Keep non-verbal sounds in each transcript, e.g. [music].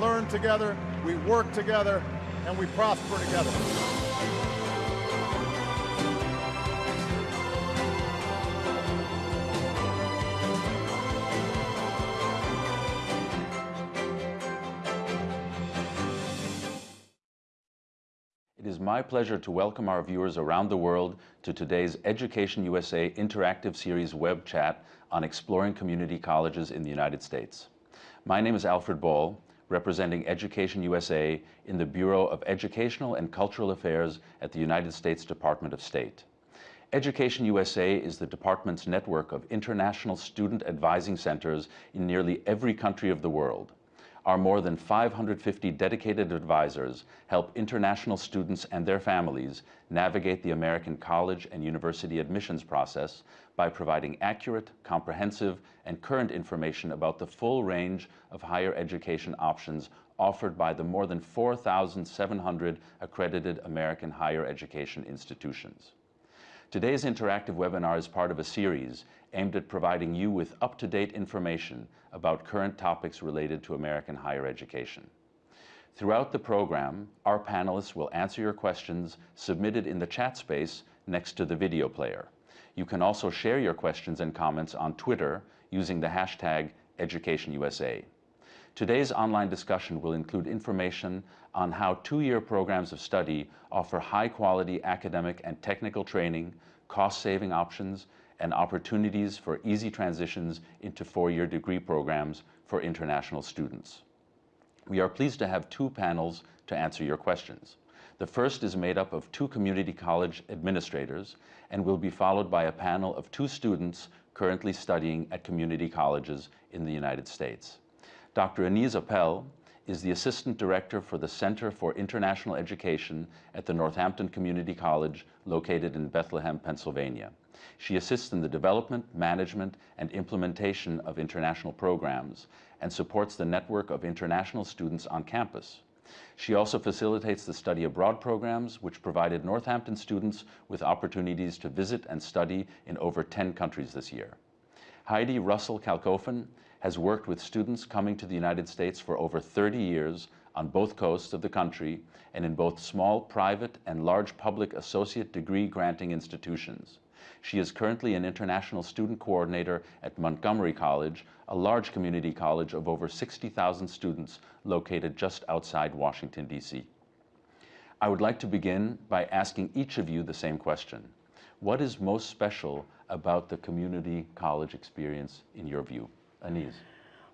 learn together, we work together, and we prosper together. It is my pleasure to welcome our viewers around the world to today's Education USA interactive series web chat on exploring community colleges in the United States. My name is Alfred Ball, representing Education USA in the Bureau of Educational and Cultural Affairs at the United States Department of State. Education USA is the department's network of international student advising centers in nearly every country of the world. Our more than 550 dedicated advisors help international students and their families navigate the American college and university admissions process by providing accurate, comprehensive, and current information about the full range of higher education options offered by the more than 4,700 accredited American higher education institutions. Today's interactive webinar is part of a series aimed at providing you with up-to-date information about current topics related to American higher education. Throughout the program, our panelists will answer your questions submitted in the chat space next to the video player. You can also share your questions and comments on Twitter using the hashtag EducationUSA. Today's online discussion will include information on how two-year programs of study offer high-quality academic and technical training, cost-saving options, and opportunities for easy transitions into four-year degree programs for international students. We are pleased to have two panels to answer your questions. The first is made up of two community college administrators and will be followed by a panel of two students currently studying at community colleges in the United States. Dr. Anise Appel is the Assistant Director for the Center for International Education at the Northampton Community College located in Bethlehem, Pennsylvania. She assists in the development, management, and implementation of international programs and supports the network of international students on campus. She also facilitates the study abroad programs, which provided Northampton students with opportunities to visit and study in over 10 countries this year. Heidi Russell Kalkofen has worked with students coming to the United States for over 30 years on both coasts of the country and in both small private and large public associate degree granting institutions. She is currently an international student coordinator at Montgomery College, a large community college of over 60,000 students located just outside Washington, D.C. I would like to begin by asking each of you the same question. What is most special about the community college experience in your view? Anise.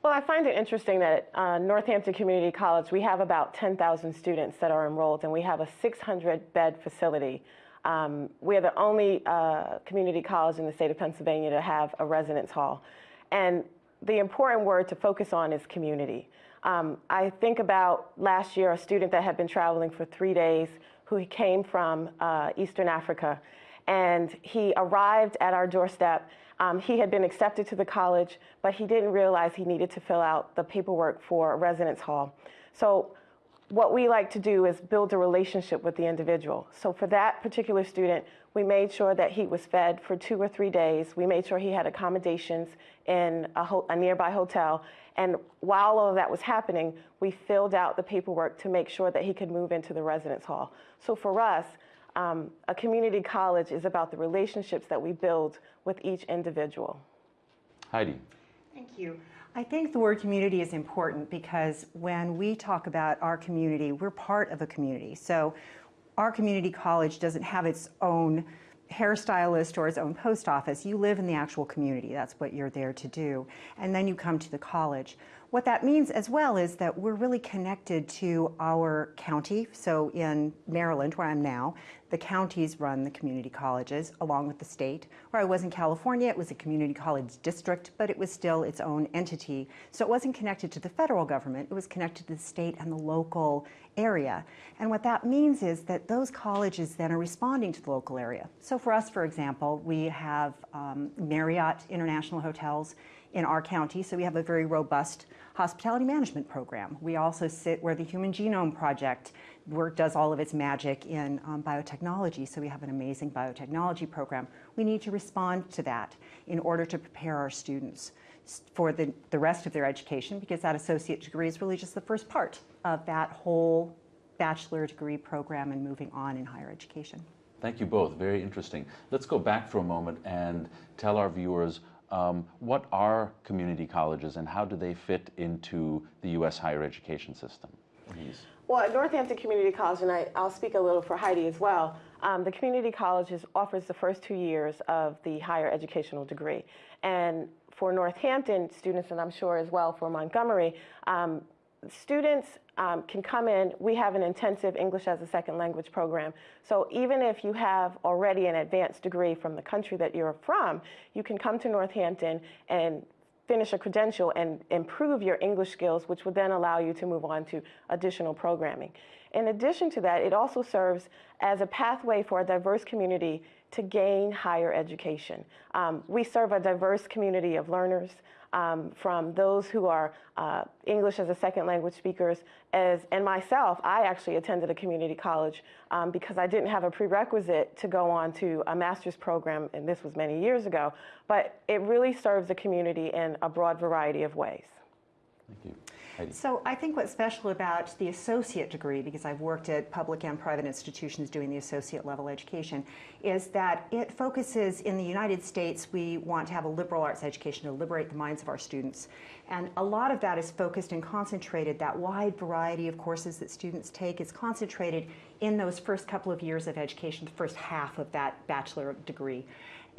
Well, I find it interesting that at uh, Northampton Community College, we have about 10,000 students that are enrolled, and we have a 600 bed facility um, we're the only uh, community college in the state of Pennsylvania to have a residence hall. And the important word to focus on is community. Um, I think about last year, a student that had been traveling for three days who came from uh, Eastern Africa. And he arrived at our doorstep. Um, he had been accepted to the college, but he didn't realize he needed to fill out the paperwork for a residence hall. So what we like to do is build a relationship with the individual. So for that particular student, we made sure that he was fed for two or three days. We made sure he had accommodations in a, a, nearby hotel. And while all of that was happening, we filled out the paperwork to make sure that he could move into the residence hall. So for us, um, a community college is about the relationships that we build with each individual. Heidi. Thank you. I think the word community is important because when we talk about our community, we're part of a community. So our community college doesn't have its own hairstylist or its own post office. You live in the actual community. That's what you're there to do. And then you come to the college. What that means as well is that we're really connected to our county. So in Maryland, where I'm now, the counties run the community colleges along with the state. Where I was in California, it was a community college district, but it was still its own entity. So it wasn't connected to the federal government, it was connected to the state and the local area. And what that means is that those colleges then are responding to the local area. So for us, for example, we have um, Marriott International Hotels in our county, so we have a very robust hospitality management program. We also sit where the Human Genome Project work does all of its magic in um, biotechnology, so we have an amazing biotechnology program. We need to respond to that in order to prepare our students. for the, the rest of their education because that associate degree is really just the first part of that whole bachelor degree program and moving on in higher education. Thank you both. Very interesting. Let's go back for a moment and tell our viewers um, what are community colleges and how do they fit into the U.S. higher education system? Please. Well, at Northampton Community College, and I, I'll speak a little for Heidi as well, um, the community college offers the first two years of the higher educational degree. And for Northampton students, and I'm sure as well for Montgomery, um, students um, can come in. We have an intensive English as a second language program. So even if you have already an advanced degree from the country that you're from, you can come to Northampton and finish a credential and improve your English skills, which would then allow you to move on to additional programming. In addition to that, it also serves as a pathway for a diverse community to gain higher education. Um, we serve a diverse community of learners, um, from those who are uh, English as a second language speakers, as and myself. I actually attended a community college um, because I didn't have a prerequisite to go on to a master's program, and this was many years ago. But it really serves the community in a broad variety of ways. Thank you. So I think what's special about the associate degree, because I've worked at public and private institutions doing the associate level education, is that it focuses in the United States, we want to have a liberal arts education to liberate the minds of our students. And a lot of that is focused and concentrated, that wide variety of courses that students take is concentrated in those first couple of years of education, the first half of that bachelor degree.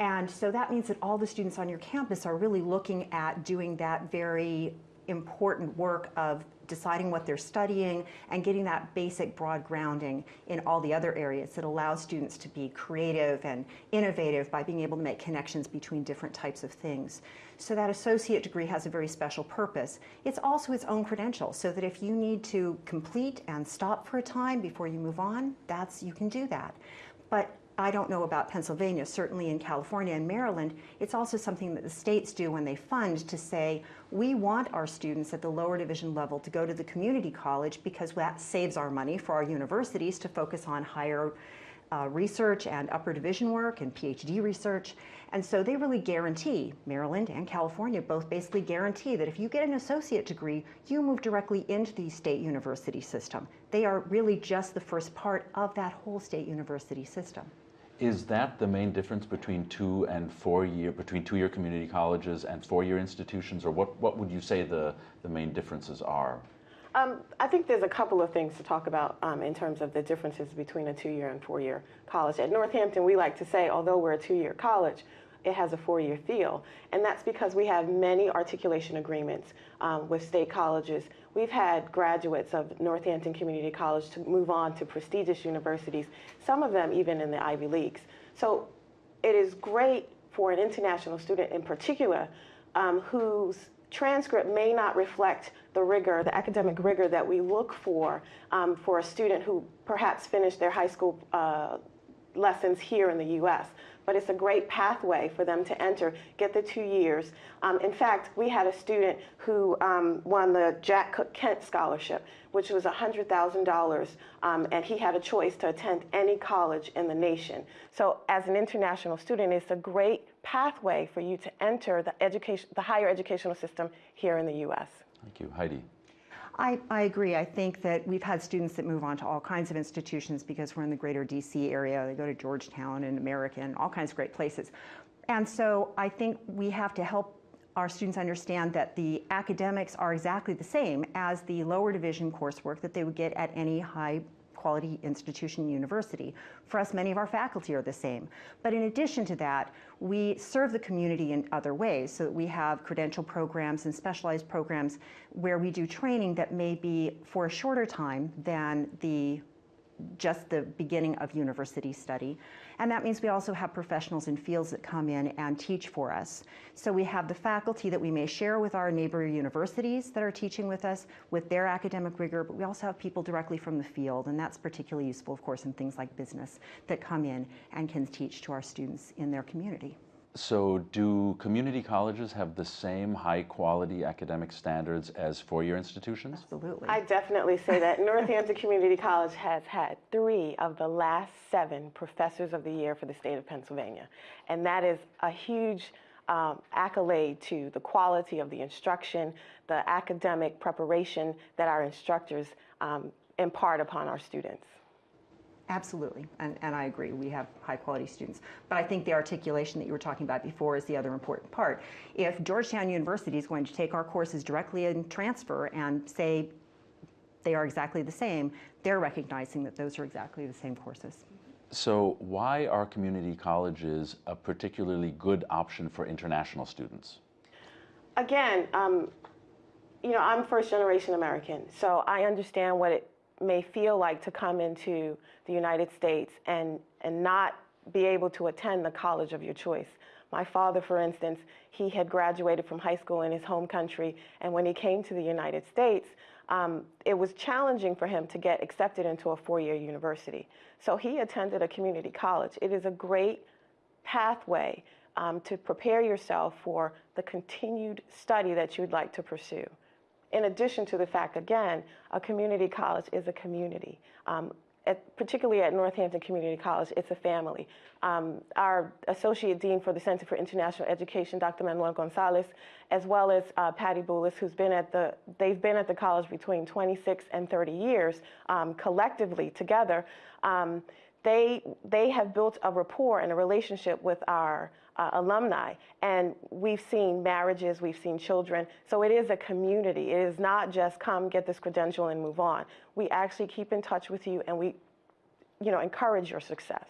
And so that means that all the students on your campus are really looking at doing that very important work of deciding what they're studying and getting that basic broad grounding in all the other areas that allows students to be creative and innovative by being able to make connections between different types of things. So that associate degree has a very special purpose. It's also its own credential so that if you need to complete and stop for a time before you move on, that's you can do that. But I don't know about Pennsylvania, certainly in California and Maryland, it's also something that the states do when they fund to say, we want our students at the lower division level to go to the community college because that saves our money for our universities to focus on higher uh, research and upper division work and PhD research. And so they really guarantee, Maryland and California both basically guarantee that if you get an associate degree, you move directly into the state university system. They are really just the first part of that whole state university system. Is that the main difference between two and four year, between two year community colleges and four year institutions, or what, what would you say the, the main differences are? Um, I think there's a couple of things to talk about um, in terms of the differences between a two-year and four-year college. At Northampton, we like to say, although we're a two-year college, it has a four-year feel, and that's because we have many articulation agreements um, with state colleges. We've had graduates of Northampton Community College to move on to prestigious universities, some of them even in the Ivy Leagues. So it is great for an international student in particular um, whose transcript may not reflect the rigor, the academic rigor that we look for um, for a student who perhaps finished their high school uh, lessons here in the U.S. But it's a great pathway for them to enter, get the two years. Um, in fact, we had a student who um, won the Jack Cook Kent Scholarship, which was $100,000, um, and he had a choice to attend any college in the nation. So as an international student, it's a great pathway for you to enter the, education, the higher educational system here in the U.S. Thank you. Heidi. I, I agree. I think that we've had students that move on to all kinds of institutions because we're in the greater DC area. They go to Georgetown and American, all kinds of great places. And so I think we have to help our students understand that the academics are exactly the same as the lower division coursework that they would get at any high quality institution university. For us, many of our faculty are the same. But in addition to that, we serve the community in other ways. So that we have credential programs and specialized programs where we do training that may be for a shorter time than the just the beginning of university study. And that means we also have professionals in fields that come in and teach for us. So we have the faculty that we may share with our neighbor universities that are teaching with us with their academic rigor, but we also have people directly from the field, and that's particularly useful, of course, in things like business that come in and can teach to our students in their community. So, do community colleges have the same high quality academic standards as four year institutions? Absolutely. I definitely say that Northampton Community College has had three of the last seven professors of the year for the state of Pennsylvania. And that is a huge um, accolade to the quality of the instruction, the academic preparation that our instructors um, impart upon our students. Absolutely, and, and I agree. We have high quality students. But I think the articulation that you were talking about before is the other important part. If Georgetown University is going to take our courses directly and transfer and say they are exactly the same, they're recognizing that those are exactly the same courses. So, why are community colleges a particularly good option for international students? Again, um, you know, I'm first generation American, so I understand what it may feel like to come into the United States and, and not be able to attend the college of your choice. My father, for instance, he had graduated from high school in his home country, and when he came to the United States, um, it was challenging for him to get accepted into a four year university. So he attended a community college. It is a great pathway um, to prepare yourself for the continued study that you'd like to pursue in addition to the fact, again, a community college is a community. Um, at, particularly at Northampton Community College, it's a family. Um, our Associate Dean for the Center for International Education, Dr. Manuel Gonzalez, as well as uh, Patty Boulis, who's been at the, they've been at the college between 26 and 30 years, um, collectively together. Um, they, they have built a rapport and a relationship with our uh, alumni. And we've seen marriages, we've seen children. So it is a community. It is not just come get this credential and move on. We actually keep in touch with you and we, you know, encourage your success.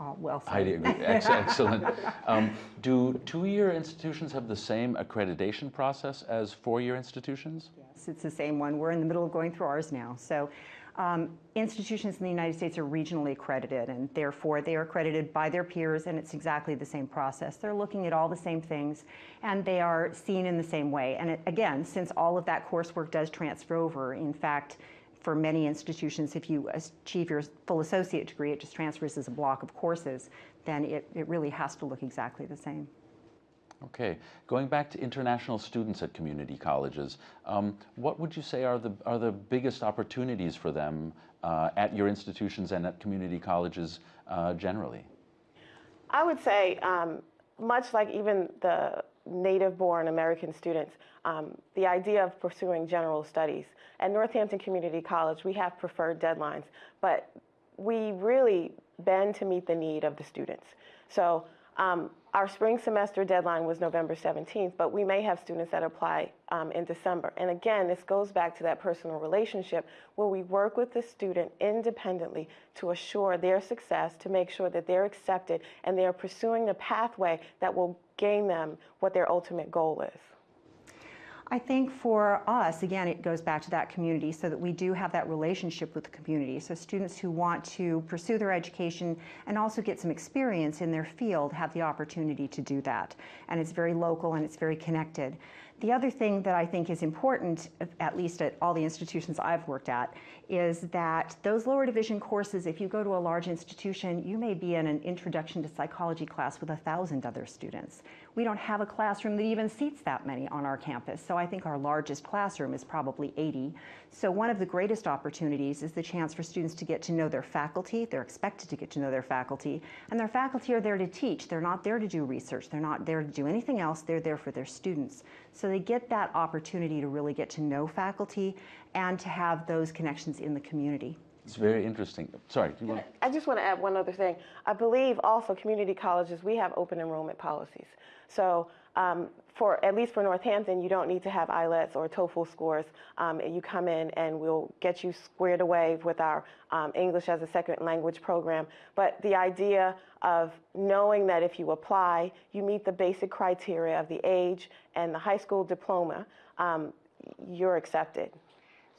Oh, well said. Heidi, [laughs] Ex- excellent. Um, do two-year institutions have the same accreditation process as four-year institutions? Yes, it's the same one. We're in the middle of going through ours now. So um, institutions in the United States are regionally accredited, and therefore they are accredited by their peers, and it's exactly the same process. They're looking at all the same things, and they are seen in the same way. And it, again, since all of that coursework does transfer over, in fact, for many institutions, if you achieve your full associate degree, it just transfers as a block of courses, then it, it really has to look exactly the same. Okay, going back to international students at community colleges, um, what would you say are the, are the biggest opportunities for them uh, at your institutions and at community colleges uh, generally? I would say, um, much like even the native born American students, um, the idea of pursuing general studies. At Northampton Community College, we have preferred deadlines, but we really bend to meet the need of the students. So um, our spring semester deadline was November 17th, but we may have students that apply um, in December. And again, this goes back to that personal relationship where we work with the student independently to assure their success, to make sure that they're accepted and they're pursuing the pathway that will gain them what their ultimate goal is. I think for us, again, it goes back to that community so that we do have that relationship with the community. So students who want to pursue their education and also get some experience in their field have the opportunity to do that. And it's very local and it's very connected. The other thing that I think is important, at least at all the institutions I've worked at, is that those lower division courses, if you go to a large institution, you may be in an introduction to psychology class with a thousand other students. We don't have a classroom that even seats that many on our campus, so I think our largest classroom is probably 80. So one of the greatest opportunities is the chance for students to get to know their faculty. They're expected to get to know their faculty, and their faculty are there to teach. They're not there to do research. They're not there to do anything else. They're there for their students. So they get that opportunity to really get to know faculty and to have those connections in the community. It's very interesting. Sorry. Do you want... I just want to add one other thing. I believe also community colleges, we have open enrollment policies. So um, for at least for Northampton, you don't need to have IELTS or TOEFL scores. Um, you come in and we'll get you squared away with our um, English as a second language program. But the idea of knowing that if you apply, you meet the basic criteria of the age and the high school diploma, um, you're accepted.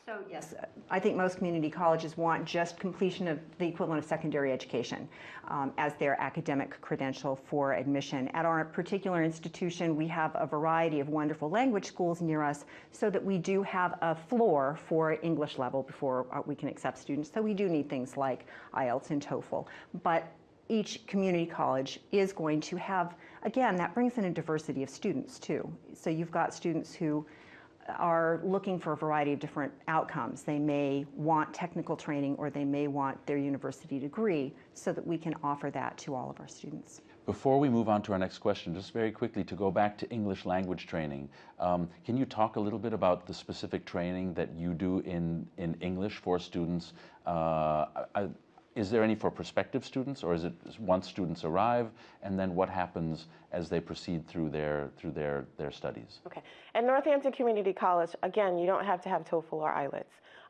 So yes, I think most community colleges want just completion of the equivalent of secondary education um, as their academic credential for admission. At our particular institution, we have a variety of wonderful language schools near us so that we do have a floor for English level before uh, we can accept students. So we do need things like IELTS and TOEFL. But each community college is going to have, again, that brings in a diversity of students too. So you've got students who are looking for a variety of different outcomes. They may want technical training or they may want their university degree so that we can offer that to all of our students. Before we move on to our next question, just very quickly to go back to English language training, um, can you talk a little bit about the specific training that you do in, in English for students? Uh, I, is there any for prospective students, or is it once students arrive, and then what happens as they proceed through their through their their studies? Okay. At Northampton Community College, again, you don't have to have TOEFL or IELTS.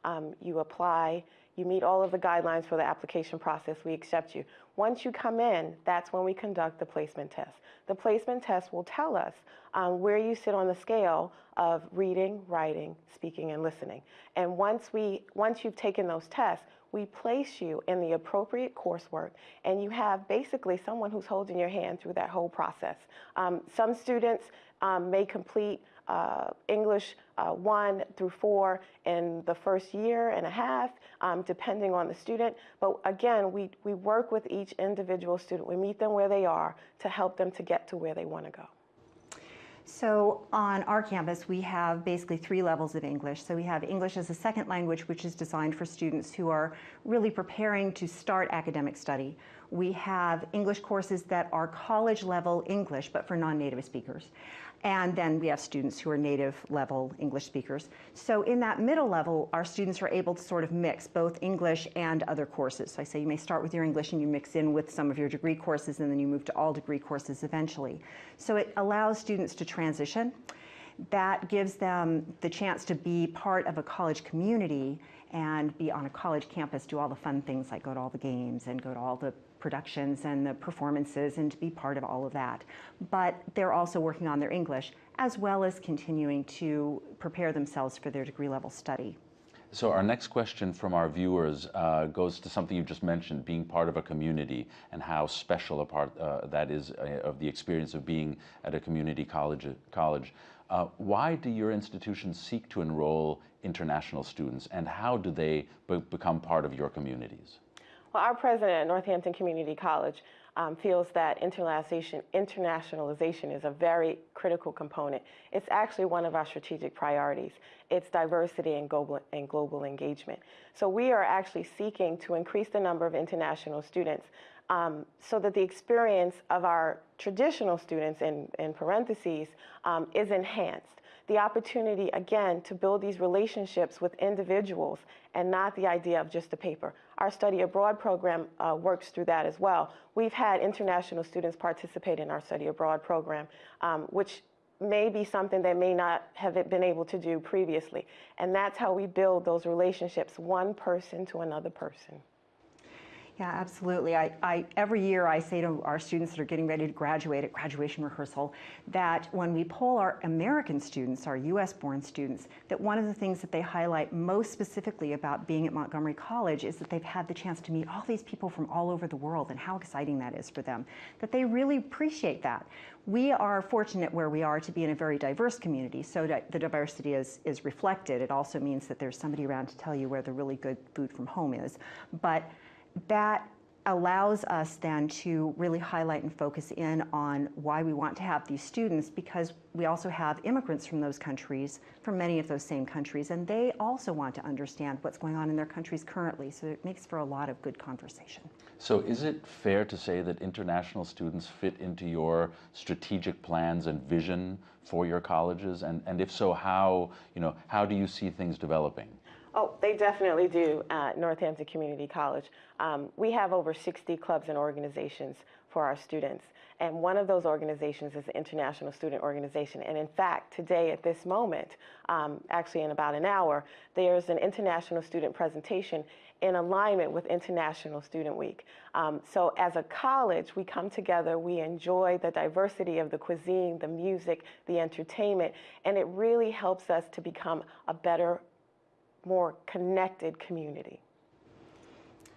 Um, you apply, you meet all of the guidelines for the application process, we accept you. Once you come in, that's when we conduct the placement test. The placement test will tell us um, where you sit on the scale of reading, writing, speaking, and listening. And once, we, once you've taken those tests, we place you in the appropriate coursework, and you have basically someone who's holding your hand through that whole process. Um, some students um, may complete uh, English uh, 1 through 4 in the first year and a half, um, depending on the student. But again, we, we work with each individual student. We meet them where they are to help them to get to where they want to go. So on our campus, we have basically three levels of English. So we have English as a second language, which is designed for students who are really preparing to start academic study. We have English courses that are college level English, but for non-native speakers. And then we have students who are native level English speakers. So in that middle level, our students are able to sort of mix both English and other courses. So I say you may start with your English and you mix in with some of your degree courses and then you move to all degree courses eventually. So it allows students to transition. That gives them the chance to be part of a college community and be on a college campus, do all the fun things like go to all the games and go to all the productions and the performances and to be part of all of that. But they're also working on their English as well as continuing to prepare themselves for their degree level study. So our next question from our viewers uh, goes to something you just mentioned, being part of a community and how special a part uh, that is uh, of the experience of being at a community college. college. Uh, why do your institutions seek to enroll international students and how do they be become part of your communities? Well, our president at Northampton Community College um, feels that internationalization, internationalization is a very critical component. It's actually one of our strategic priorities. It's diversity and global, and global engagement. So we are actually seeking to increase the number of international students um, so that the experience of our traditional students, in, in parentheses, um, is enhanced the opportunity, again, to build these relationships with individuals and not the idea of just a paper. Our study abroad program uh, works through that as well. We've had international students participate in our study abroad program, um, which may be something they may not have been able to do previously. And that's how we build those relationships, one person to another person. Yeah, absolutely. I, I, every year I say to our students that are getting ready to graduate at graduation rehearsal that when we poll our American students, our US born students, that one of the things that they highlight most specifically about being at Montgomery College is that they've had the chance to meet all these people from all over the world and how exciting that is for them, that they really appreciate that. We are fortunate where we are to be in a very diverse community, so that the diversity is, is reflected. It also means that there's somebody around to tell you where the really good food from home is. But that allows us then to really highlight and focus in on why we want to have these students because we also have immigrants from those countries, from many of those same countries, and they also want to understand what's going on in their countries currently. So it makes for a lot of good conversation. So is it fair to say that international students fit into your strategic plans and vision for your colleges? And, and if so, how, you know, how do you see things developing? Oh, they definitely do at Northampton Community College. Um, we have over 60 clubs and organizations for our students. And one of those organizations is the International Student Organization. And in fact, today at this moment, um, actually in about an hour, there's an international student presentation in alignment with International Student Week. Um, so as a college, we come together, we enjoy the diversity of the cuisine, the music, the entertainment, and it really helps us to become a better more connected community.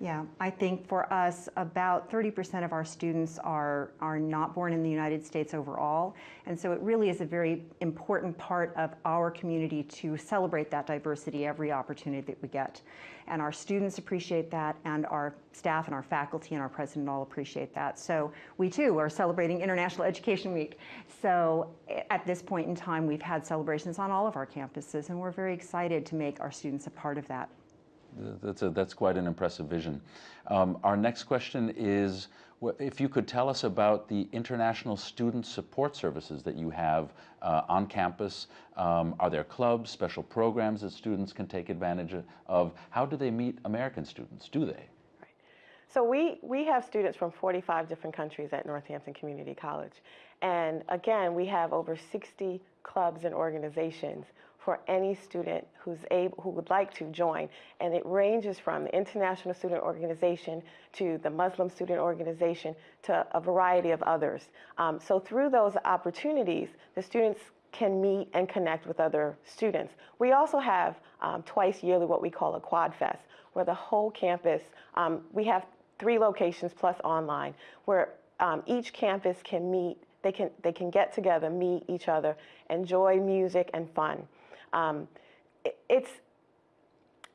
Yeah, I think for us, about 30% of our students are, are not born in the United States overall. And so it really is a very important part of our community to celebrate that diversity every opportunity that we get. And our students appreciate that, and our staff and our faculty and our president all appreciate that. So we too are celebrating International Education Week. So at this point in time, we've had celebrations on all of our campuses, and we're very excited to make our students a part of that. That's, a, that's quite an impressive vision. Um, our next question is if you could tell us about the international student support services that you have uh, on campus. Um, are there clubs, special programs that students can take advantage of? How do they meet American students? Do they? So we, we have students from 45 different countries at Northampton Community College. And again, we have over 60 clubs and organizations for any student who's able, who would like to join. And it ranges from the International Student Organization to the Muslim Student Organization to a variety of others. Um, so through those opportunities, the students can meet and connect with other students. We also have um, twice yearly what we call a Quad Fest, where the whole campus, um, we have three locations plus online, where um, each campus can meet, they can, they can get together, meet each other, enjoy music and fun. Um, it, it's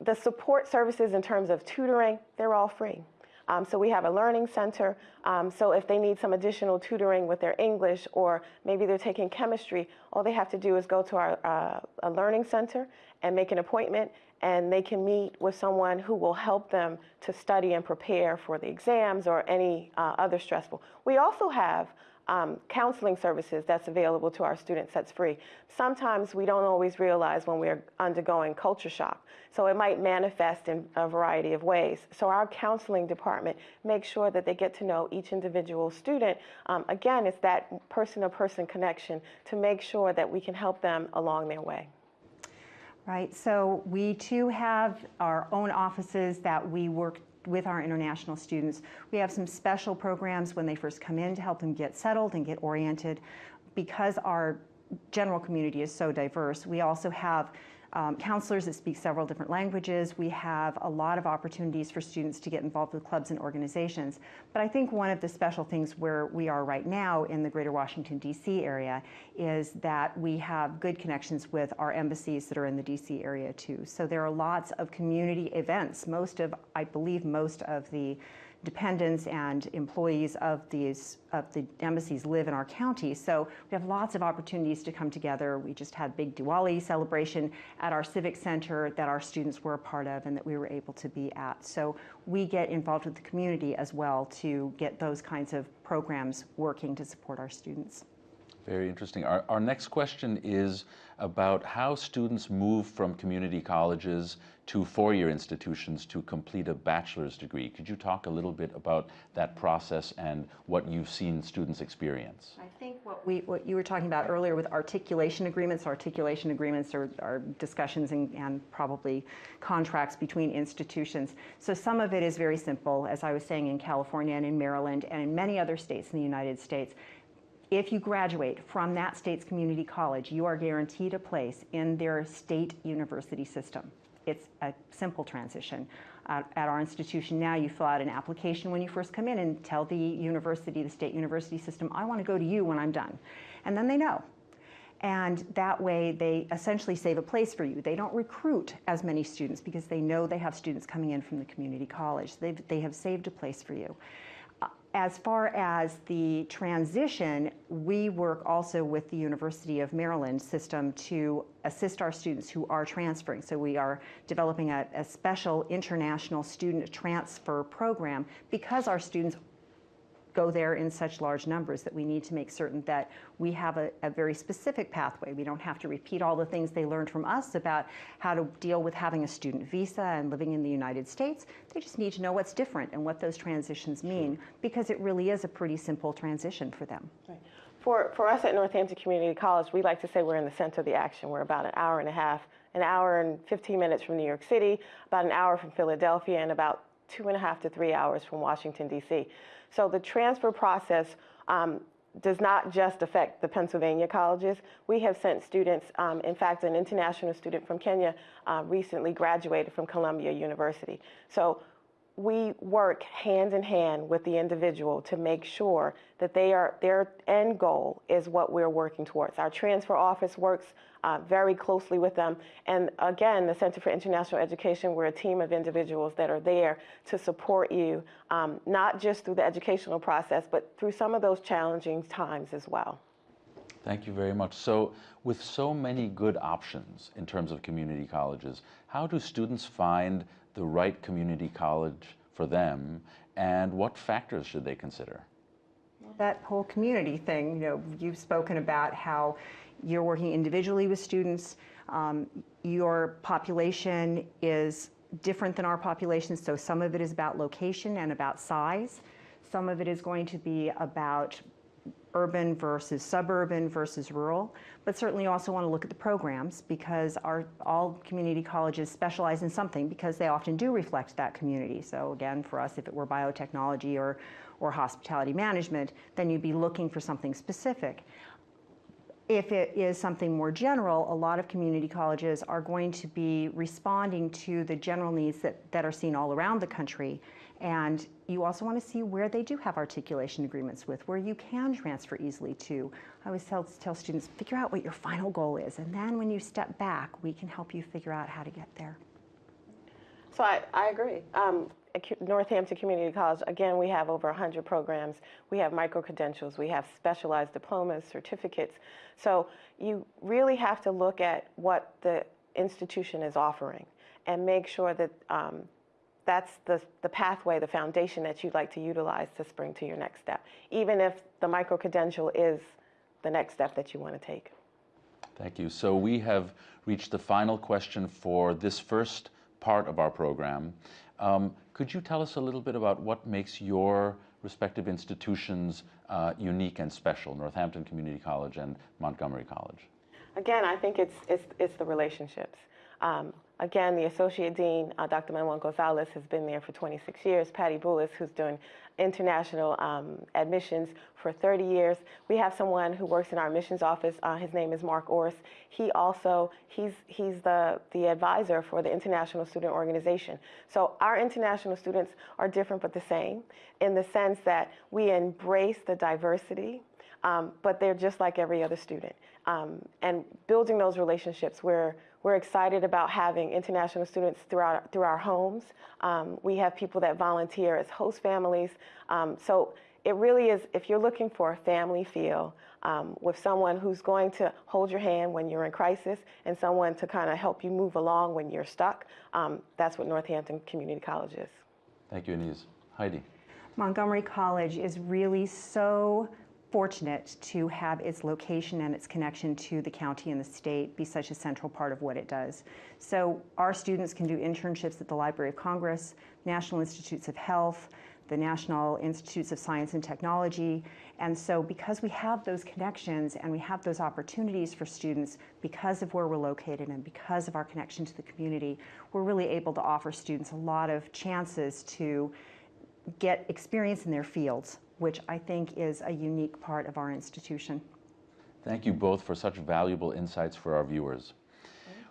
the support services in terms of tutoring, they're all free. Um, so we have a learning center. Um, so if they need some additional tutoring with their English or maybe they're taking chemistry, all they have to do is go to our uh, learning center and make an appointment and they can meet with someone who will help them to study and prepare for the exams or any uh, other stressful. We also have um, counseling services that's available to our students that's free. Sometimes we don't always realize when we're undergoing culture shock. So it might manifest in a variety of ways. So our counseling department makes sure that they get to know each individual student. Um, again, it's that person-to-person -person connection to make sure that we can help them along their way. Right, so we too have our own offices that we work with our international students. We have some special programs when they first come in to help them get settled and get oriented. Because our general community is so diverse, we also have um, counselors that speak several different languages. We have a lot of opportunities for students to get involved with clubs and organizations. But I think one of the special things where we are right now in the greater Washington, D.C. area is that we have good connections with our embassies that are in the D.C. area too. So there are lots of community events. Most of, I believe most of the dependents and employees of these of the embassies live in our county. So we have lots of opportunities to come together. We just had big Diwali celebration at our civic center that our students were a part of and that we were able to be at. So we get involved with the community as well to get those kinds of programs working to support our students. Very interesting. Our, our next question is about how students move from community colleges to four-year institutions to complete a bachelor's degree. Could you talk a little bit about that process and what you've seen students experience? I think what, we, what you were talking about earlier with articulation agreements, articulation agreements are, are discussions and, and probably contracts between institutions. So some of it is very simple, as I was saying in California and in Maryland and in many other states in the United States. If you graduate from that state's community college, you are guaranteed a place in their state university system. It's a simple transition. Uh, at our institution now, you fill out an application when you first come in and tell the university, the state university system, I want to go to you when I'm done. And then they know. And that way, they essentially save a place for you. They don't recruit as many students because they know they have students coming in from the community college. They've, they have saved a place for you as far as the transition, we work also with the University of Maryland system to assist our students who are transferring. So we are developing a, a special international student transfer program because our students go there in such large numbers that we need to make certain that we have a, a, very specific pathway. We don't have to repeat all the things they learned from us about how to deal with having a student visa and living in the United States. They just need to know what's different and what those transitions mean because it really is a pretty simple transition for them. Right. For, for us at Northampton Community College, we like to say we're in the center of the action. We're about an hour and a half, an hour and 15 minutes from New York City, about an hour from Philadelphia, and about two and a half to three hours from Washington, D.C. So the transfer process um, does not just affect the Pennsylvania colleges. We have sent students, um, in fact, an international student from Kenya uh, recently graduated from Columbia University. So we work hand in hand with the individual to make sure that they are, their end goal is what we're working towards. Our transfer office works uh, very closely with them. And again, the Center for International Education, we're a team of individuals that are there to support you, um, not just through the educational process, but through some of those challenging times as well. Thank you very much. So with so many good options in terms of community colleges, how do students find the right community college for them, and what factors should they consider? That whole community thing, you know, you've spoken about how you're working individually with students. Um, your population is different than our population, so some of it is about location and about size. Some of it is going to be about urban versus suburban versus rural, but certainly also want to look at the programs because our, all community colleges specialize in something because they often do reflect that community. So again, for us, if it were biotechnology or, or hospitality management, then you'd be looking for something specific. If it is something more general, a lot of community colleges are going to be responding to the general needs that, that are seen all around the country. And you also want to see where they do have articulation agreements with, where you can transfer easily to. I always tell, tell students, figure out what your final goal is. And then when you step back, we can help you figure out how to get there. So I, I agree. Um, Northampton Community College, again, we have over 100 programs. We have micro-credentials. We have specialized diplomas, certificates. So you really have to look at what the institution is offering and make sure that um, that's the, the pathway, the foundation that you'd like to utilize to spring to your next step, even if the micro-credential is the next step that you want to take. Thank you. So we have reached the final question for this first part of our program. Um, could you tell us a little bit about what makes your respective institutions uh, unique and special, Northampton Community College and Montgomery College? Again, I think it's, it's, it's the relationships. Um, again, the Associate Dean, uh, Dr. Manuel Gonzalez, has been there for 26 years. Patty Bullis, who's doing international um, admissions for 30 years. We have someone who works in our admissions office. Uh, his name is Mark Orris. He also, he's, he's the, the advisor for the International Student Organization. So our international students are different but the same in the sense that we embrace the diversity, um, but they're just like every other student. Um, and building those relationships where we're excited about having international students throughout through our homes. Um, we have people that volunteer as host families. Um, so it really is, if you're looking for a family feel um, with someone who's going to hold your hand when you're in crisis and someone to kind of help you move along when you're stuck, um, that's what Northampton Community College is. Thank you, Anise. Heidi. Montgomery College is really so fortunate to have its location and its connection to the county and the state be such a central part of what it does. So our students can do internships at the Library of Congress, National Institutes of Health, the National Institutes of Science and Technology. And so because we have those connections and we have those opportunities for students because of where we're located and because of our connection to the community, we're really able to offer students a lot of chances to get experience in their fields which I think is a unique part of our institution. Thank you both for such valuable insights for our viewers.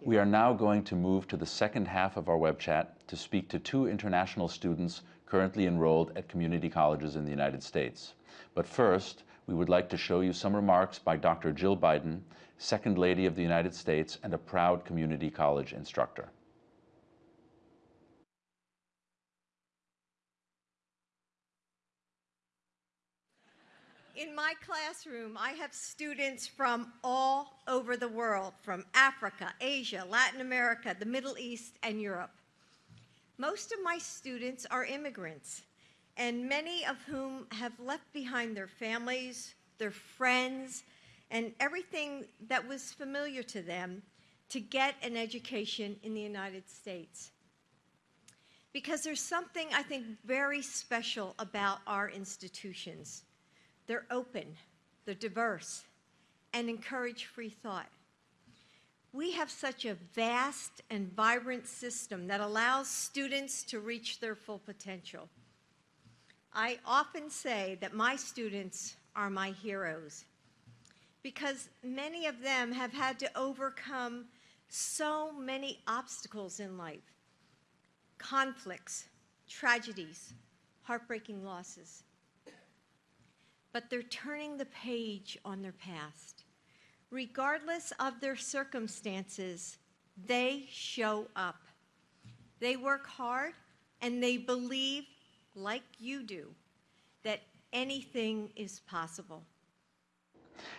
We are now going to move to the second half of our web chat to speak to two international students currently enrolled at community colleges in the United States. But first, we would like to show you some remarks by Dr. Jill Biden, Second Lady of the United States and a proud community college instructor. In my classroom, I have students from all over the world, from Africa, Asia, Latin America, the Middle East, and Europe. Most of my students are immigrants, and many of whom have left behind their families, their friends, and everything that was familiar to them to get an education in the United States. Because there's something I think very special about our institutions. They're open, they're diverse, and encourage free thought. We have such a vast and vibrant system that allows students to reach their full potential. I often say that my students are my heroes because many of them have had to overcome so many obstacles in life conflicts, tragedies, heartbreaking losses but they're turning the page on their past. Regardless of their circumstances, they show up. They work hard and they believe, like you do, that anything is possible.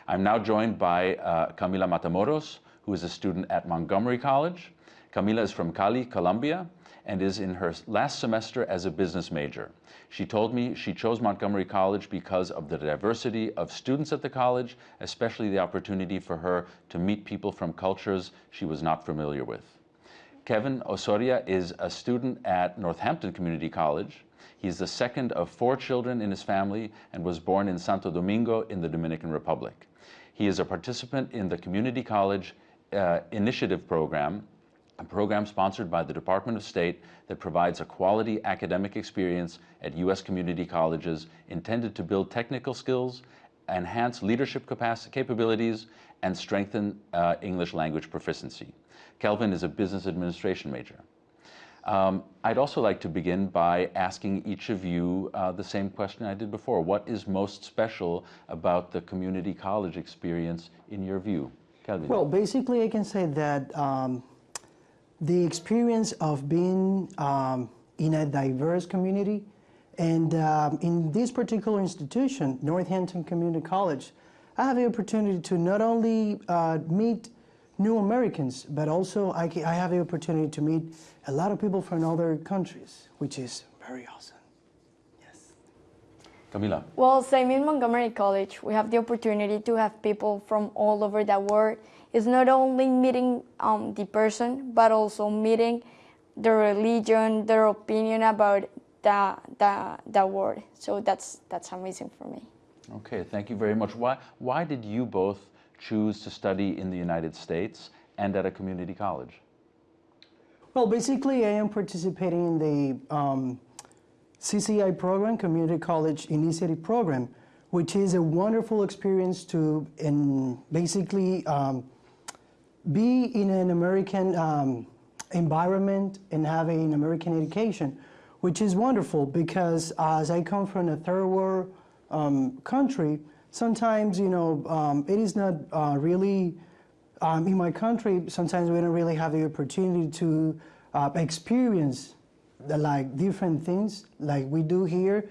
I'm now joined by uh, Camila Matamoros, who is a student at Montgomery College. Camila is from Cali, Colombia, and is in her last semester as a business major. She told me she chose Montgomery College because of the diversity of students at the college, especially the opportunity for her to meet people from cultures she was not familiar with. Kelvin Osoria is a student at Northampton Community College. He's the second of four children in his family and was born in Santo Domingo in the Dominican Republic. He is a participant in the Community College uh, Initiative Program, a program sponsored by the Department of State that provides a quality academic experience at U.S. community colleges intended to build technical skills, enhance leadership capabilities, and strengthen uh, English language proficiency. Kelvin is a business administration major. Um, I'd also like to begin by asking each of you uh, the same question I did before. What is most special about the community college experience in your view? Kelvin. Well, basically I can say that um, the experience of being um, in a diverse community and um, in this particular institution, Northampton Community College, I have the opportunity to not only uh, meet new Americans, but also I, I have the opportunity to meet a lot of people from other countries, which is very awesome. Yes. Camila. Well, same in Montgomery College, we have the opportunity to have people from all over the world. It's not only meeting um, the person, but also meeting their religion, their opinion about the, the, the world. So that's, that's amazing for me. Okay, thank you very much. Why, why did you both choose to study in the United States and at a community college? Well, basically, I am participating in the um, CCI program, Community College Initiative Program, which is a wonderful experience to in basically um, be in an American um, environment and have an American education, which is wonderful because as I come from a third world um, country, sometimes, you know, um, it is not uh, really, um, in my country, sometimes we don't really have the opportunity to uh, experience like different things like we do here.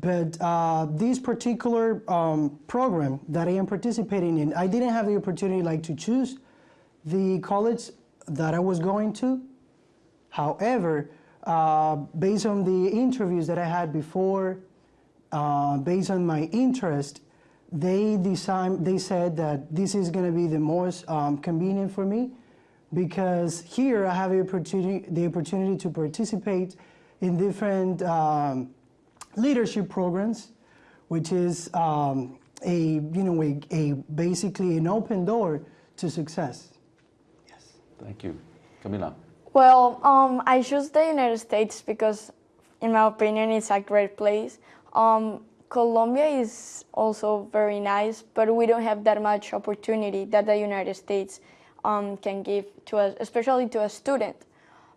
But uh, this particular um, program that I am participating in, I didn't have the opportunity like to choose the college that I was going to. However, uh, based on the interviews that I had before, uh, based on my interest they design, they said that this is going to be the most um, convenient for me because here I have the opportunity, the opportunity to participate in different um, leadership programs, which is um, a, you know, a, a, basically an open door to success. Yes. Thank you. Camila. Well, um, I chose the United States because, in my opinion, it's a great place. Um, Colombia is also very nice, but we don't have that much opportunity that the United States um, can give to us, especially to a student.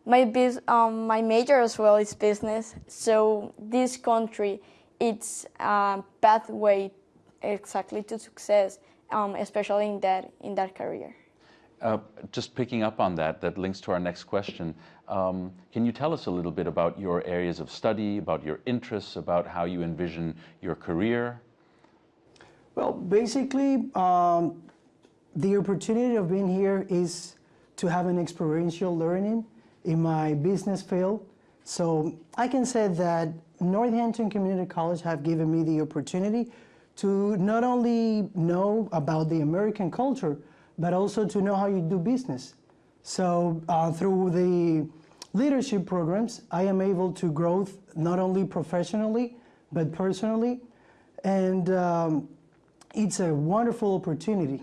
My, biz, um, my major as well is business, so this country, it's a pathway exactly to success, um, especially in that, in that career. Uh, just picking up on that, that links to our next question. Um, can you tell us a little bit about your areas of study, about your interests, about how you envision your career? Well, basically, um, the opportunity of being here is to have an experiential learning in my business field. So I can say that Northampton Community College have given me the opportunity to not only know about the American culture, but also to know how you do business. So uh, through the leadership programs, I am able to grow not only professionally, but personally. And um, it's a wonderful opportunity,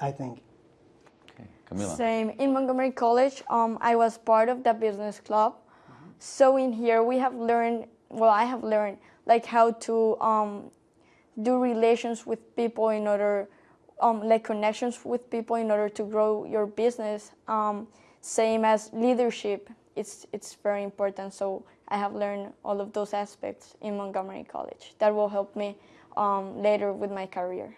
I think. Okay, Camila. Same. In Montgomery College, um, I was part of the business club. Mm -hmm. So in here, we have learned, well, I have learned like how to um, do relations with people in order um, like connections with people in order to grow your business. Um, same as leadership, it's, it's very important. So I have learned all of those aspects in Montgomery College. That will help me um, later with my career.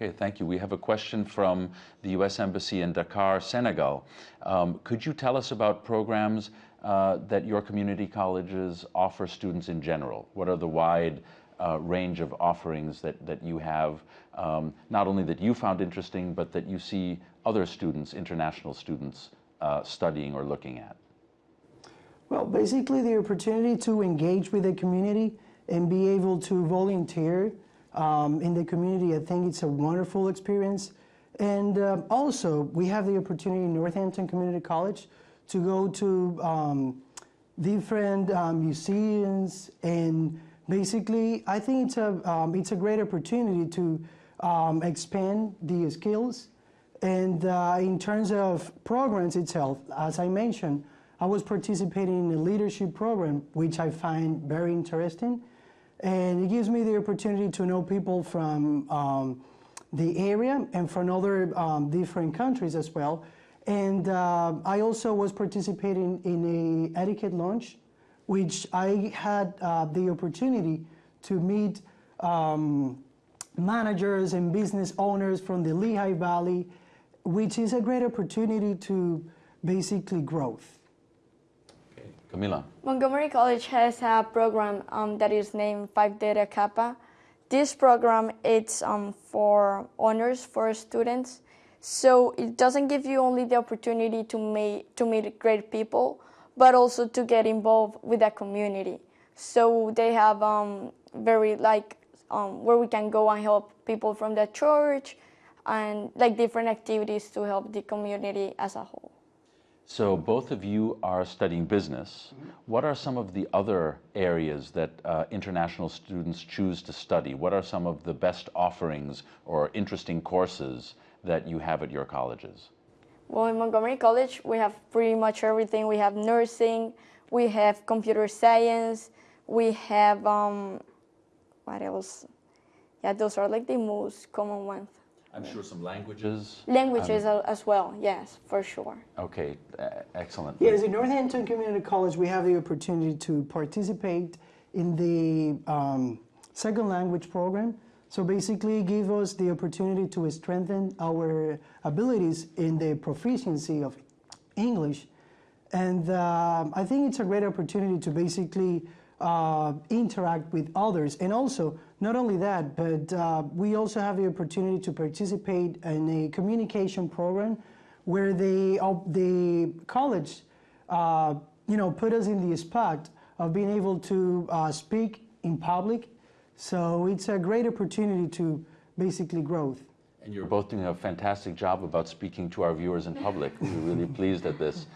Okay, thank you. We have a question from the U.S. Embassy in Dakar, Senegal. Um, could you tell us about programs uh, that your community colleges offer students in general? What are the wide uh, range of offerings that, that you have, um, not only that you found interesting, but that you see other students, international students, uh, studying or looking at? Well, basically, the opportunity to engage with the community and be able to volunteer um, in the community, I think it's a wonderful experience. And um, also, we have the opportunity in Northampton Community College to go to um, different um, museums and basically, I think it's a, um, it's a great opportunity to um, expand the skills. And uh, in terms of programs itself, as I mentioned, I was participating in a leadership program, which I find very interesting. And it gives me the opportunity to know people from um, the area and from other um, different countries as well. And uh, I also was participating in a etiquette lunch, which I had uh, the opportunity to meet um, managers and business owners from the Lehigh Valley, which is a great opportunity to basically growth. Camila. Montgomery College has a program um, that is named Phi Theta Kappa. This program it's um, for honors for students, so it doesn't give you only the opportunity to meet to meet great people, but also to get involved with the community. So they have um, very like um, where we can go and help people from the church, and like different activities to help the community as a whole. So both of you are studying business. What are some of the other areas that uh, international students choose to study? What are some of the best offerings or interesting courses that you have at your colleges? Well, in Montgomery College, we have pretty much everything. We have nursing, we have computer science, we have, um, what else? Yeah, those are like the most common ones. I'm sure some languages. Languages a- as well, yes, for sure. Okay, uh, excellent. Yes, in Northampton Community College, we have the opportunity to participate in the um, second language program. So basically, give us the opportunity to strengthen our abilities in the proficiency of English. And um I think it's a great opportunity to basically uh, interact with others. And also, not only that, but uh, we also have the opportunity to participate in a communication program where the, uh, the college, uh, you know, put us in the spot of being able to uh, speak in public. So it's a great opportunity to basically growth. And you're both doing a fantastic job about speaking to our viewers in public. We're really pleased at this.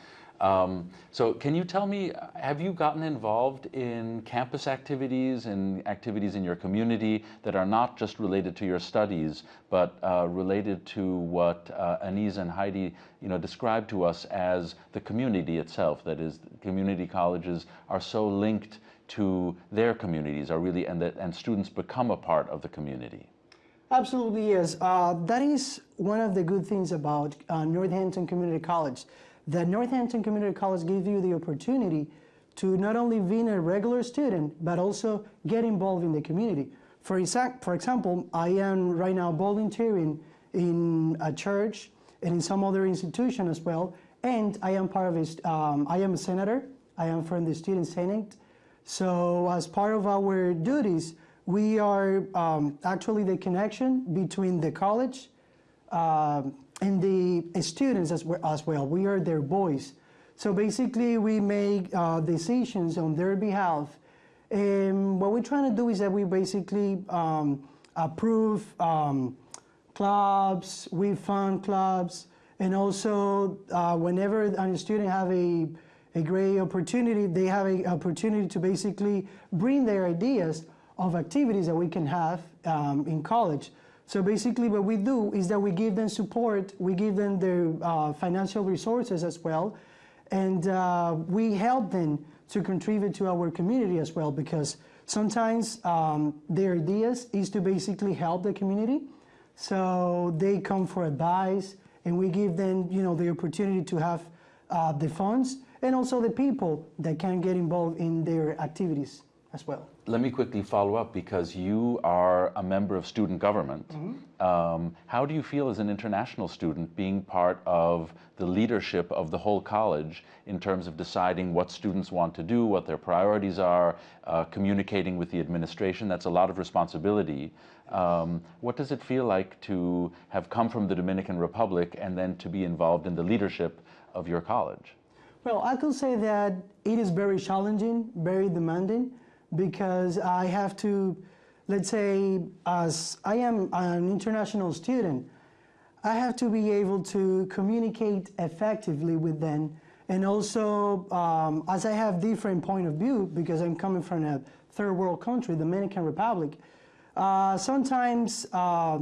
Um, so, can you tell me, have you gotten involved in campus activities and activities in your community that are not just related to your studies, but uh, related to what uh, Anise and Heidi, you know, described to us as the community itself? That is, community colleges are so linked to their communities, are really, and that and students become a part of the community. Absolutely, yes. Uh, that is one of the good things about uh, Northampton Community College. That Northampton Community College gives you the opportunity to not only be a regular student, but also get involved in the community. For, exact, for example, I am right now volunteering in a church and in some other institution as well, and I am part of it. Um, I am a senator. I am from the Student Senate. So as part of our duties, we are um, actually the connection between the college uh, and the students as well, as well. We are their voice. So basically, we make uh, decisions on their behalf. And what we're trying to do is that we basically um, approve um, clubs, we fund clubs, and also uh, whenever a student have a, a great opportunity, they have an opportunity to basically bring their ideas of activities that we can have um, in college. So basically what we do is that we give them support, we give them their uh, financial resources as well, and uh, we help them to contribute to our community as well because sometimes um, their ideas is to basically help the community. So they come for advice and we give them you know, the opportunity to have uh, the funds and also the people that can get involved in their activities as well. Let me quickly follow up because you are a member of student government. Um, how do you feel as an international student being part of the leadership of the whole college in terms of deciding what students want to do, what their priorities are, uh, communicating with the administration? That's a lot of responsibility. Um, what does it feel like to have come from the Dominican Republic and then to be involved in the leadership of your college? Well, I can say that it is very challenging, very demanding, because I have to, let's say, as I am an international student, I have to be able to communicate effectively with them. And also, um, as I have different point of view, because I'm coming from a third world country, Dominican Republic, uh, sometimes uh,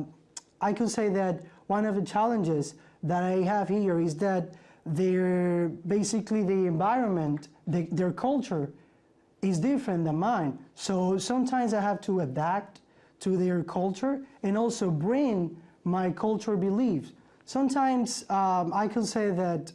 I could say that one of the challenges that I have here is that their basically the environment, the, their culture is different than mine. So sometimes I have to adapt to their culture and also bring my culture beliefs. Sometimes um, I can say that,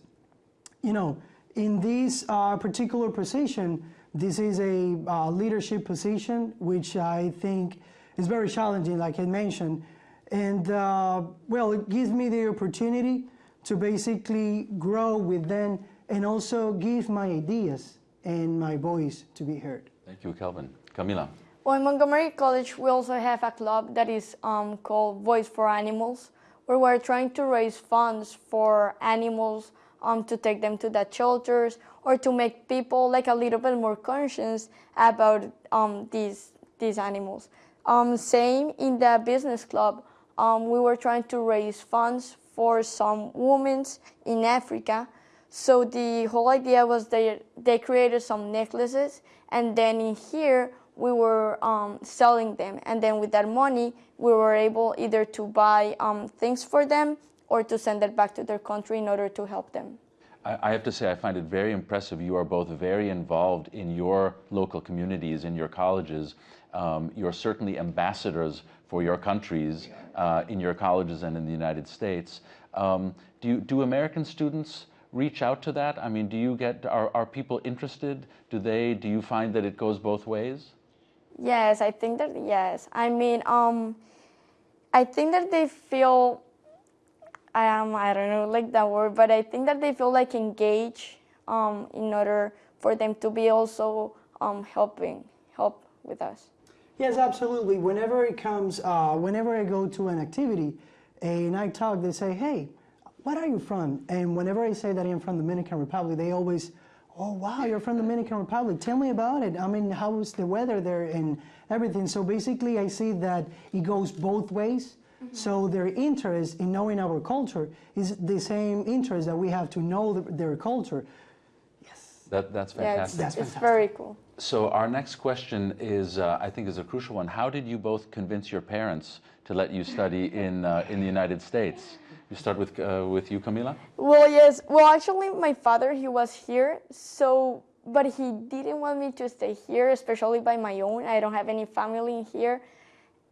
you know, in this uh, particular position, this is a uh, leadership position, which I think is very challenging, like I mentioned. And uh, well, it gives me the opportunity to basically grow with them and also give my ideas and my voice to be heard. Thank you, Kelvin. Camila. Well, in Montgomery College, we also have a club that is um, called Voice for Animals, where we're trying to raise funds for animals um, to take them to the shelters or to make people like a little bit more conscious about um, these these animals. Um, same in the business club, um, we were trying to raise funds for some women in Africa. So the whole idea was they they created some necklaces, and then in here we were um, selling them, and then with that money we were able either to buy um, things for them or to send it back to their country in order to help them. I have to say, I find it very impressive. You are both very involved in your local communities, in your colleges. Um, you're certainly ambassadors for your countries uh, in your colleges and in the United States. Um, do, you, do American students reach out to that? I mean, do you get, are, are people interested? Do they, do you find that it goes both ways? Yes, I think that yes. I mean, um, I think that they feel. I am. I don't know like that word, but I think that they feel like engaged um, in order for them to be also um, helping help with us. Yes, absolutely. Whenever it comes, uh, whenever I go to an activity and I talk, they say, hey, what are you from? And whenever I say that I'm from the Dominican Republic, they always, oh, wow, you're from the Dominican Republic. Tell me about it. I mean, how's the weather there and everything? So basically, I see that it goes both ways. So their interest in knowing our culture is the same interest that we have to know the, their culture. That, that's Yeah, it's, fantastic. That's it's very cool. So our next question is, uh, I think, is a crucial one. How did you both convince your parents to let you study [laughs] in uh, in the United States? You start with uh, with you, Camila. Well, yes. Well, actually, my father he was here, so but he didn't want me to stay here, especially by my own. I don't have any family in here,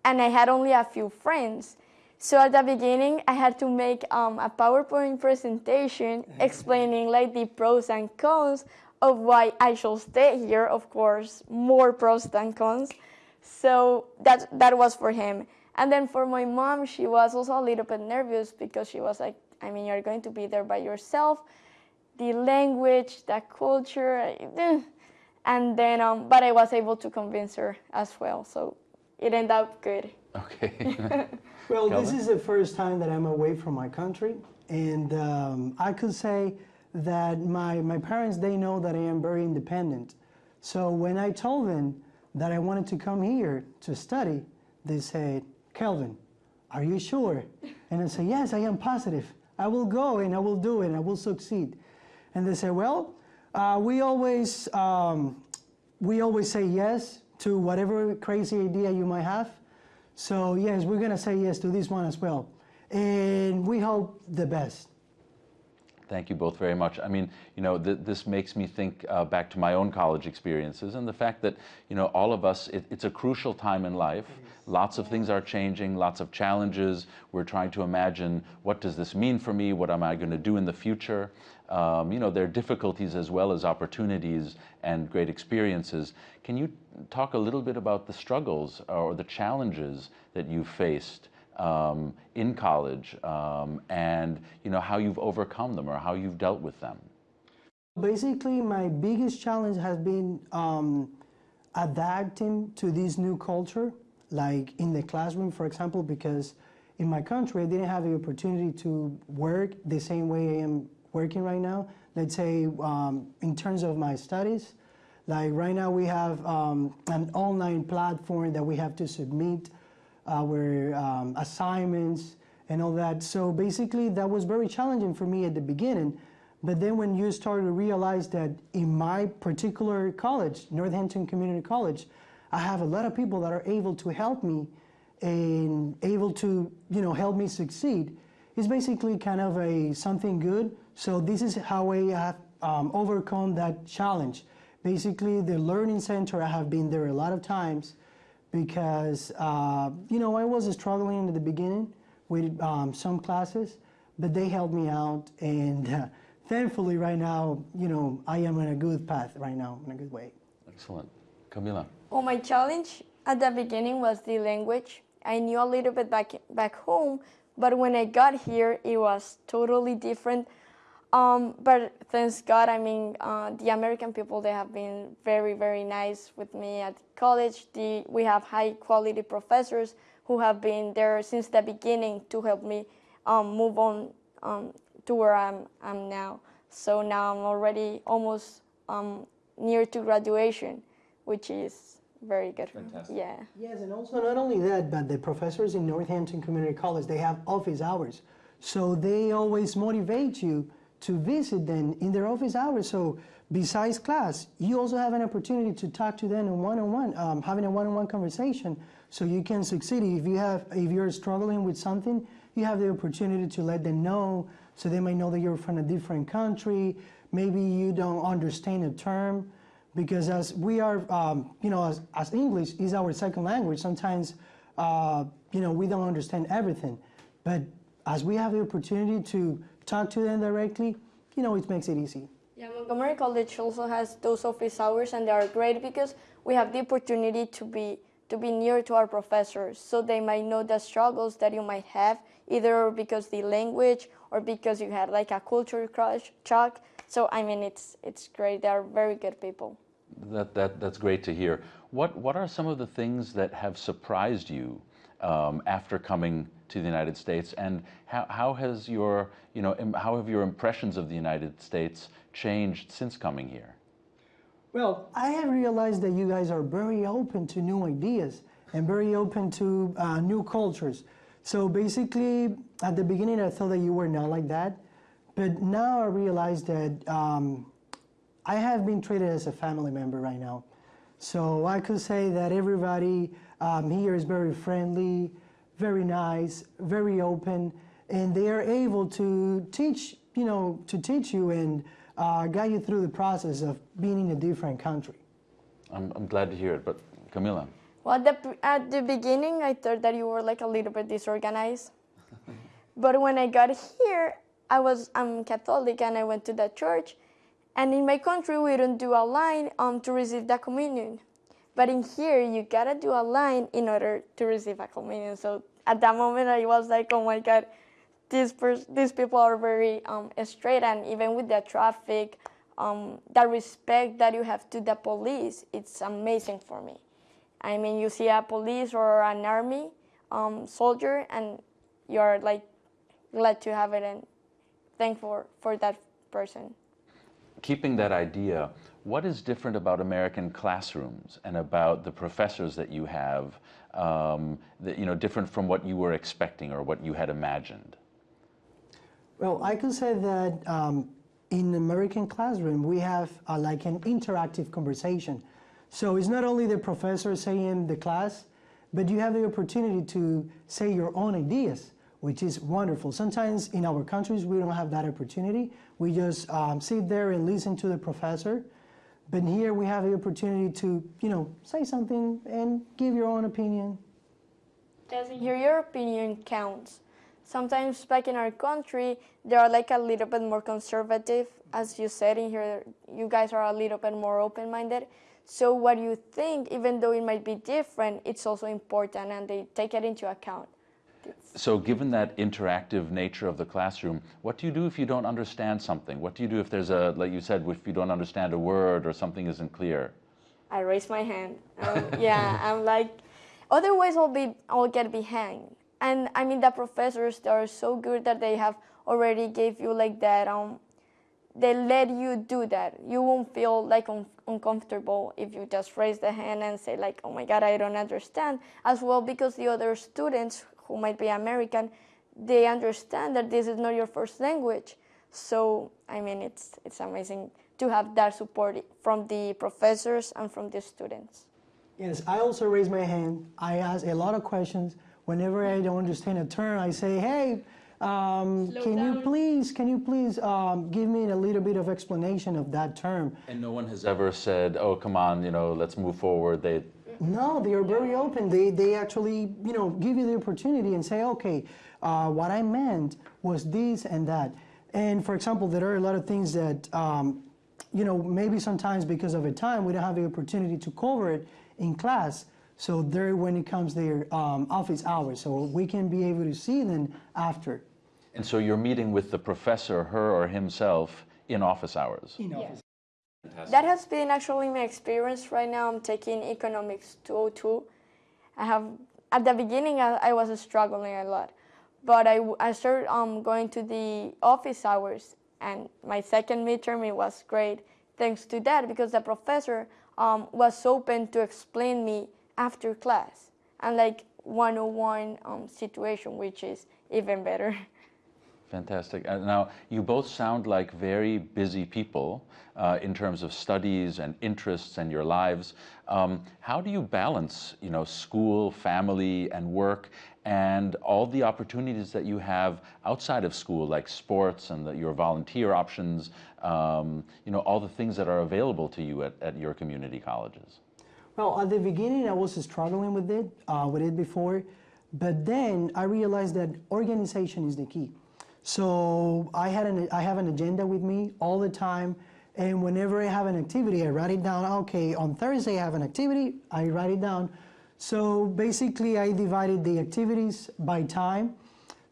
and I had only a few friends. So at the beginning, I had to make um, a PowerPoint presentation [laughs] explaining like the pros and cons of why I should stay here. Of course, more pros than cons. So that that was for him. And then for my mom, she was also a little bit nervous because she was like, I mean, you're going to be there by yourself. The language, the culture, eh. and then, um, but I was able to convince her as well. So it ended up good. Okay. [laughs] Well, this is the first time that I'm away from my country, and um, I could say that my, my parents, they know that I am very independent. So when I told them that I wanted to come here to study, they said, Kelvin, are you sure? And I say, yes, I am positive. I will go and I will do it and I will succeed. And they say, well, uh, we always um, we always say yes to whatever crazy idea you might have. So yes, we're gonna say yes to this one as well, and we hope the best. Thank you both very much. I mean, you know, th this makes me think uh, back to my own college experiences and the fact that, you know, all of us, it, it's a crucial time in life. Lots of things are changing, lots of challenges. We're trying to imagine what does this mean for me? What am I going to do in the future? Um, you know, there are difficulties as well as opportunities and great experiences. Can you talk a little bit about the struggles or the challenges that you faced um, in college um, and you know how you've overcome them or how you've dealt with them. Basically, my biggest challenge has been um, adapting to this new culture, like in the classroom, for example, because in my country I didn't have the opportunity to work the same way I am working right now. Let's say um, in terms of my studies, like right now we have um, an online platform that we have to submit our um, assignments and all that. So basically that was very challenging for me at the beginning. But then when you start to realize that in my particular college, Northampton Community College, I have a lot of people that are able to help me and able to, you know, help me succeed. It's basically kind of a something good. So this is how I have um, overcome that challenge. Basically, the Learning Center, I have been there a lot of times because, uh, you know, I was struggling in the beginning with um, some classes, but they helped me out. And uh, thankfully, right now, you know, I am in a good path right now, in a good way. Excellent. Camila. Well, my challenge at the beginning was the language. I knew a little bit back, back home, but when I got here, it was totally different. Um, but thanks God, I mean, uh, the American people, they have been very, very nice with me at college. The, we have high quality professors who have been there since the beginning to help me um, move on um, to where I'm, I'm now. So now I'm already almost um, near to graduation, which is very good. Fantastic. Yeah. Yes, and also not only that, but the professors in Northampton Community College, they have office hours. So they always motivate you to visit them in their office hours. So besides class, you also have an opportunity to talk to them in one-on-one, um, having a one-on-one conversation, so you can succeed. If you have, if you're struggling with something, you have the opportunity to let them know, so they might know that you're from a different country. Maybe you don't understand a term, because as we are, um, you know, as, as, English is our second language, sometimes, uh, you know, we don't understand everything. But as we have the opportunity to talk to them directly, you know, it makes it easy. Yeah, Montgomery College also has those office hours, and they are great because we have the opportunity to be to be near to our professors, so they might know the struggles that you might have, either because the language or because you had like a culture crush, shock. So I mean, it's it's great. They are very good people. That that that's great to hear. What what are some of the things that have surprised you um, after coming to the United States, and how, how has your, you know, how have your impressions of the United States changed since coming here? Well, I have realized that you guys are very open to new ideas and very open to uh, new cultures. So basically, at the beginning, I thought that you were not like that, but now I realize that um, I have been treated as a family member right now. So I could say that everybody um, here is very friendly, very nice, very open, and they are able to teach, you know, to teach you and uh, guide you through the process of being in a different country. I'm, I'm glad to hear it, but Camila. Well, at the, at the beginning, I thought that you were like a little bit disorganized. [laughs] but when I got here, I was I'm Catholic and I went to the church. And in my country, we don't do a line um, to receive the communion. But in here, you gotta do a line in order to receive a communion. So at that moment, I was like, oh my God, these, these people are very um, straight. And even with the traffic, um, the respect that you have to the police, it's amazing for me. I mean, you see a police or an army um, soldier, and you're like glad to have it and thankful for that person keeping that idea, what is different about American classrooms and about the professors that you have, um, that, you know, different from what you were expecting or what you had imagined? Well, I could say that um, in American classroom, we have uh, like an interactive conversation. So it's not only the professor saying the class, but you have the opportunity to say your own ideas which is wonderful. Sometimes in our countries, we don't have that opportunity. We just um, sit there and listen to the professor. But here we have the opportunity to, you know, say something and give your own opinion. And here your opinion counts. Sometimes back in our country, they are like a little bit more conservative. As you said in here, you guys are a little bit more open-minded. So what you think, even though it might be different, it's also important and they take it into account. So given that interactive nature of the classroom, what do you do if you don't understand something? What do you do if there's a, like you said, if you don't understand a word or something isn't clear? I raise my hand. Um, yeah, [laughs] I'm like, otherwise I'll be, I'll get behind. And I mean, the professors they are so good that they have already gave you like that. Um, they let you do that. You won't feel like un- uncomfortable if you just raise the hand and say like, oh my God, I don't understand. As well because the other students who might be American, they understand that this is not your first language. So I mean, it's it's amazing to have that support from the professors and from the students. Yes, I also raise my hand. I ask a lot of questions. Whenever I don't understand a term, I say, hey, um, can you please, can you please um, give me a little bit of explanation of that term? And no one has ever said, oh, come on, you know, let's move forward. They, No, they are very open. They, they actually, you know, give you the opportunity and say, okay, uh, what I meant was this and that. And for example, there are a lot of things that, um, you know, maybe sometimes because of a time, we don't have the opportunity to cover it in class. So there, when it comes their um, office hours, so we can be able to see them after. and so you're meeting with the professor, her or himself, in office hours. In office. That has been actually my experience right now. I'm taking economics 202. I have at the beginning I, I was struggling a lot, but I, I started um, going to the office hours, and my second midterm it was great thanks to that because the professor um, was open to explain me after class and like one-on-one um, situation, which is even better. [laughs] Fantastic. Now, you both sound like very busy people uh, in terms of studies and interests and your lives. Um, how do you balance, you know, school, family, and work, and all the opportunities that you have outside of school, like sports and the, your volunteer options, um, you know, all the things that are available to you at, at your community colleges? Well, at the beginning, I was struggling with it, uh, with it before, but then I realized that organization is the key. So I had an I have an agenda with me all the time, and whenever I have an activity, I write it down. Okay, on Thursday I have an activity, I write it down. So basically, I divided the activities by time.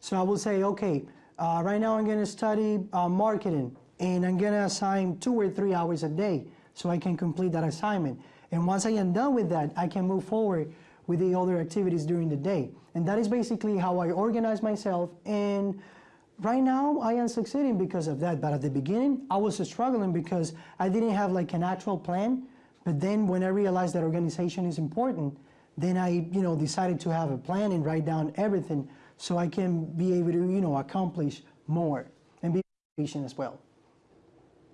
So I will say, okay, uh, right now I'm to study uh, marketing, and I'm to assign two or three hours a day so I can complete that assignment. And once I am done with that, I can move forward with the other activities during the day. And that is basically how I organize myself. And right now, I am succeeding because of that. But at the beginning, I was struggling because I didn't have like an actual plan. But then when I realized that organization is important, then I, you know, decided to have a plan and write down everything so I can be able to, you know, accomplish more and be patient as well.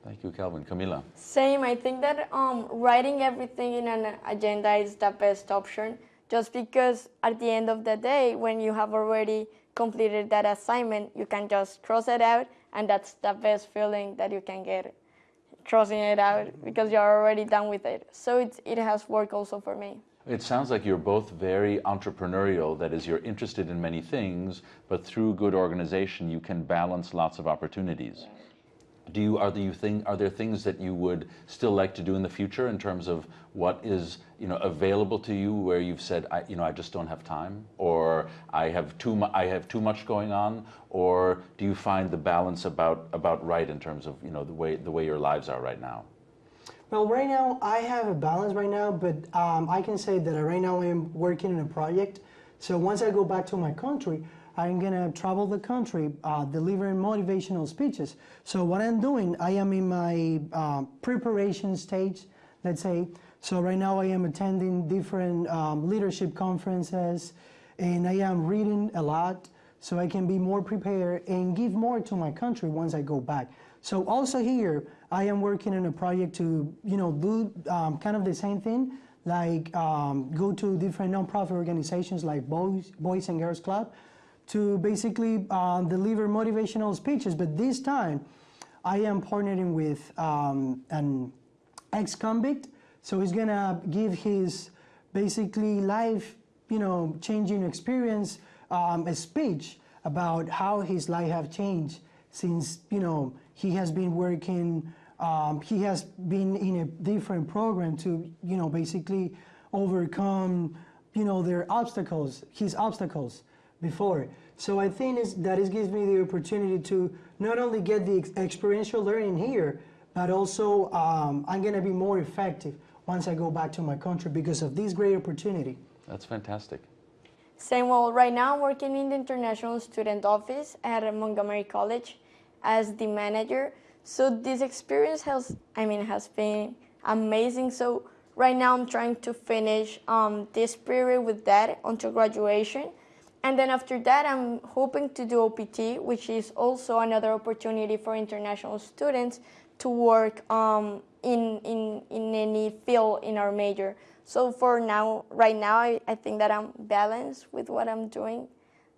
Thank you, Calvin. Camila. Same. I think that um, writing everything in an agenda is the best option. Just because at the end of the day, when you have already completed that assignment, you can just cross it out, and that's the best feeling that you can get, crossing it out because you're already done with it. So it's, it has worked also for me. It sounds like you're both very entrepreneurial. That is, you're interested in many things, but through good organization, you can balance lots of opportunities. Do you are you think are there things that you would still like to do in the future in terms of what is you know available to you where you've said I, you know I just don't have time or I have too mu- I have too much going on or do you find the balance about about right in terms of you know the way the way your lives are right now? Well, right now I have a balance right now, but um, I can say that right now I'm working on a project. So once I go back to my country, I'm gonna travel the country uh, delivering motivational speeches. So what I'm doing, I am in my uh, preparation stage, let's say. So right now I am attending different um, leadership conferences, and I am reading a lot so I can be more prepared and give more to my country once I go back. So also here, I am working on a project to, you know, do um, kind of the same thing, like um, go to different nonprofit organizations like Boys, Boys and Girls Club to basically uh, deliver motivational speeches. But this time, I am partnering with um, an ex-convict, so he's gonna give his basically life, you know, changing experience, um, a speech about how his life have changed since you know he has been working. Um, he has been in a different program to you know basically overcome you know their obstacles, his obstacles before. So I think it's, that it gives me the opportunity to not only get the ex experiential learning here, but also um, I'm going to be more effective once I go back to my country because of this great opportunity. That's fantastic. Same, well, right now I'm working in the International Student Office at Montgomery College as the manager. So this experience has, I mean, has been amazing. So right now I'm trying to finish um, this period with that until graduation. And then after that, I'm hoping to do OPT, which is also another opportunity for international students to work um, in, in, in any field in our major. So for now, right now, I, I think that I'm balanced with what I'm doing.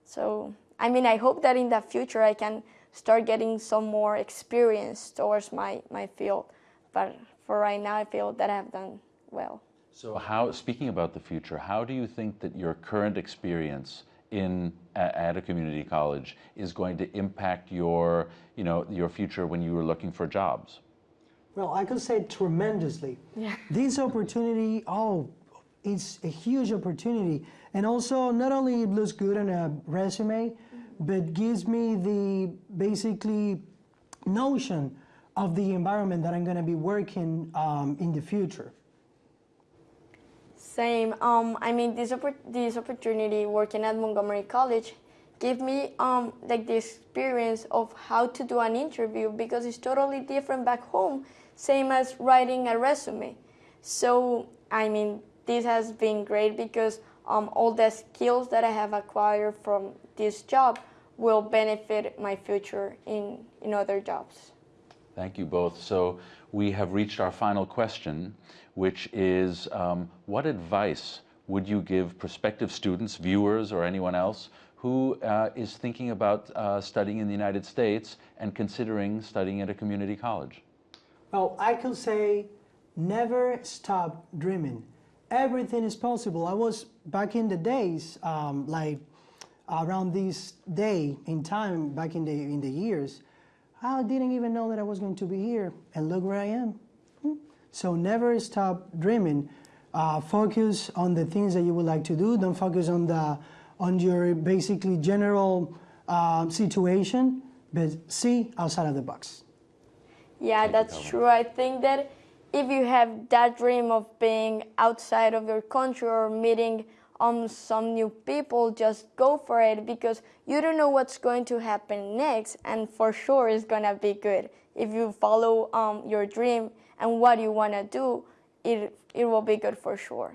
So, I mean, I hope that in the future I can start getting some more experience towards my, my field. But for right now, I feel that I've done well. So how, speaking about the future, how do you think that your current experience in at a community college is going to impact your, you know, your future when you were looking for jobs? Well, I could say tremendously. Yeah. [laughs] This opportunity, oh, it's a huge opportunity. And also, not only it looks good on a resume, but gives me the basically notion of the environment that I'm going to be working um, in the future. Same. Um, I mean, this oppor- this opportunity working at Montgomery College gave me um, like the experience of how to do an interview because it's totally different back home, same as writing a resume. So I mean, this has been great because um, all the skills that I have acquired from this job will benefit my future in, in other jobs. Thank you both. So we have reached our final question, which is um, what advice would you give prospective students, viewers, or anyone else who uh, is thinking about uh, studying in the United States and considering studying at a community college? Well, I can say never stop dreaming. Everything is possible. I was back in the days, um, like around this day in time, back in the in the years, I didn't even know that I was going to be here, and look where I am. So never stop dreaming. Uh, focus on the things that you would like to do. Don't focus on the on your basically general uh, situation, but see outside of the box. Yeah, that's true. I think that if you have that dream of being outside of your country or meeting um, some new people, just go for it because you don't know what's going to happen next, and for sure it's gonna be good. If you follow um, your dream and what you wanna do, it it will be good for sure.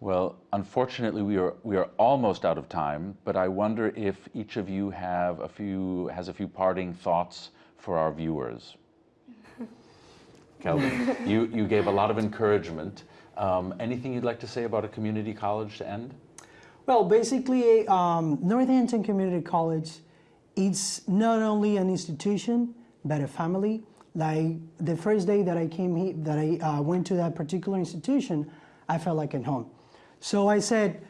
Well, unfortunately, we are we are almost out of time. But I wonder if each of you have a few has a few parting thoughts for our viewers. [laughs] Kelvin, you you gave a lot of encouragement. Um, anything you'd like to say about a community college to end? Well, basically, um, Northampton Community College, it's not only an institution, but a family. Like the first day that I came here, that I uh, went to that particular institution, I felt like at home. So I said,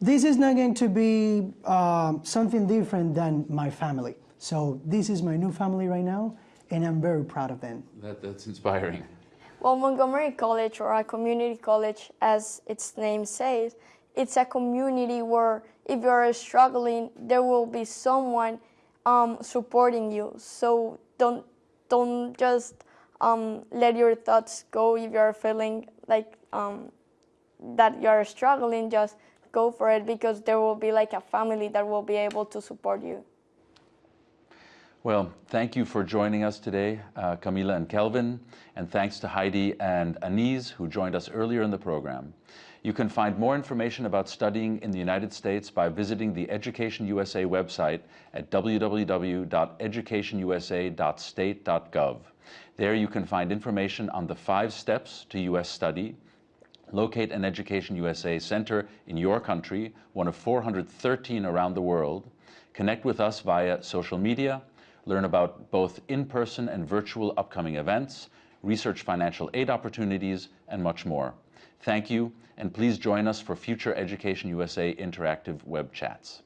this is not going to be uh, something different than my family. So this is my new family right now, and I'm very proud of them. That, that's inspiring. Well, Montgomery College, or a community college as its name says, it's a community where if you're struggling, there will be someone um, supporting you. So don't don't just um, let your thoughts go if you're feeling like um, that you're struggling. Just go for it because there will be like a family that will be able to support you. Well, thank you for joining us today, uh, Camila and Kelvin, and thanks to Heidi and Anise, who joined us earlier in the program. You can find more information about studying in the United States by visiting the Education USA website at www.educationusa.state.gov. There you can find information on the five steps to U.S. study, Locate an Education USA center in your country, one of 413 around the world. Connect with us via social media, learn about both in-person and virtual upcoming events, research financial aid opportunities, and much more. Thank you, and please join us for future Education USA interactive web chats.